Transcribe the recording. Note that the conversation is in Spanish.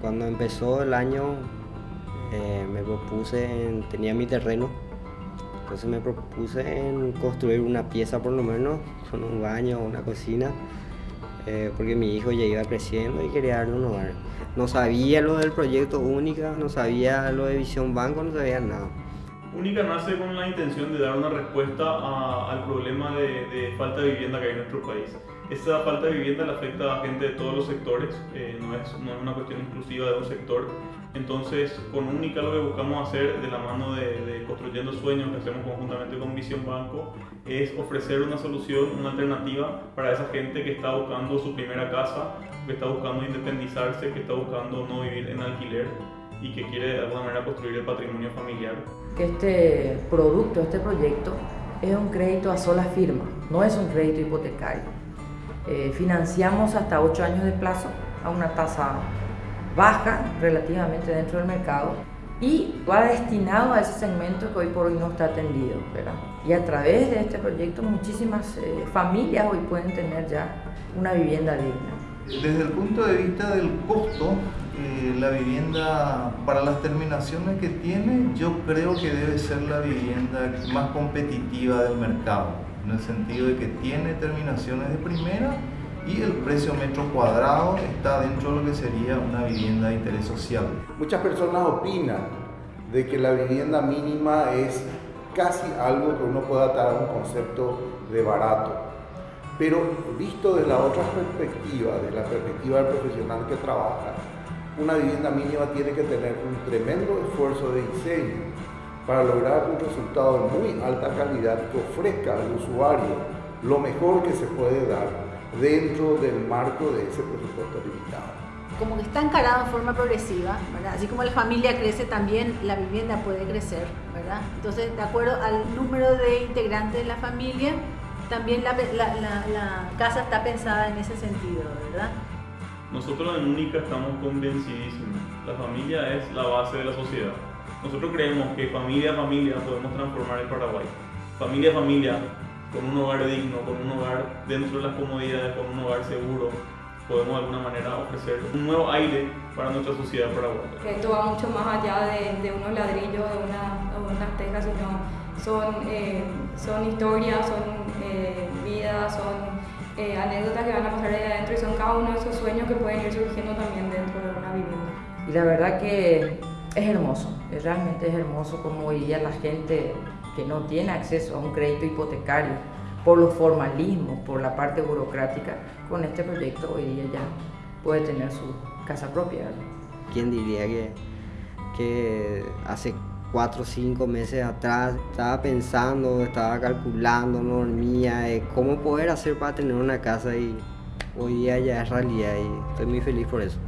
cuando empezó el año eh, me propuse, tenía mi terreno, entonces me propuse en construir una pieza por lo menos, con un baño, una cocina, eh, porque mi hijo ya iba creciendo y quería darle un hogar. No sabía lo del proyecto Única, no sabía lo de Visión Banco, no sabía nada. Única nace con la intención de dar una respuesta al problema de, falta de vivienda que hay en nuestro país. Esta falta de vivienda le afecta a gente de todos los sectores, eh, no, es, no, es, una cuestión exclusiva de un sector. Entonces, con Única lo que buscamos hacer de la mano de, de, Construyendo Sueños, que hacemos conjuntamente con Visión Banco, es ofrecer una solución, una alternativa para esa gente que está buscando su primera casa, que está buscando independizarse, que está buscando no vivir en alquiler y que quiere de alguna manera construir el patrimonio familiar. Que este producto, este proyecto, es un crédito a sola firma, no es un crédito hipotecario. Eh, financiamos hasta 8 años de plazo a una tasa baja relativamente dentro del mercado y va destinado a ese segmento que hoy por hoy no está atendido. ¿verdad? Y a través de este proyecto muchísimas eh, familias hoy pueden tener ya una vivienda digna. Desde el punto de vista del costo, eh, la vivienda para las terminaciones que tiene, yo creo que debe ser la vivienda más competitiva del mercado, en el sentido de que tiene terminaciones de primera y el precio metro cuadrado está dentro de lo que sería una vivienda de interés social. Muchas personas opinan de que la vivienda mínima es casi algo que uno pueda atar a un concepto de barato. Pero visto desde la otra perspectiva, de la perspectiva del profesional que trabaja, una vivienda mínima tiene que tener un tremendo esfuerzo de diseño para lograr un resultado de muy alta calidad que ofrezca al usuario lo mejor que se puede dar dentro del marco de ese presupuesto limitado. Como que está encarado en forma progresiva, ¿verdad? así como la familia crece, también la vivienda puede crecer. ¿verdad? Entonces, de acuerdo al número de integrantes de la familia, también la, la, la, la casa está pensada en ese sentido, ¿verdad? Nosotros en UNICA estamos convencidísimos. La familia es la base de la sociedad. Nosotros creemos que familia a familia podemos transformar el Paraguay. Familia a familia, con un hogar digno, con un hogar dentro de las comodidades, con un hogar seguro, podemos de alguna manera ofrecer un nuevo aire para nuestra sociedad paraguaya. Esto va mucho más allá de, de unos ladrillos, de, una, de unas tejas, sino son, eh, son historias, son eh, vidas, son eh, anécdotas que van a pasar ahí adentro y son cada uno de esos sueños que pueden ir surgiendo también dentro de una vivienda. Y la verdad que es hermoso, realmente es hermoso como hoy día la gente que no tiene acceso a un crédito hipotecario por los formalismos, por la parte burocrática, con este proyecto hoy día ya puede tener su casa propia. ¿Quién diría que, que hace cuatro o cinco meses atrás estaba pensando, estaba calculando, no dormía, eh, cómo poder hacer para tener una casa y hoy día ya es realidad y estoy muy feliz por eso.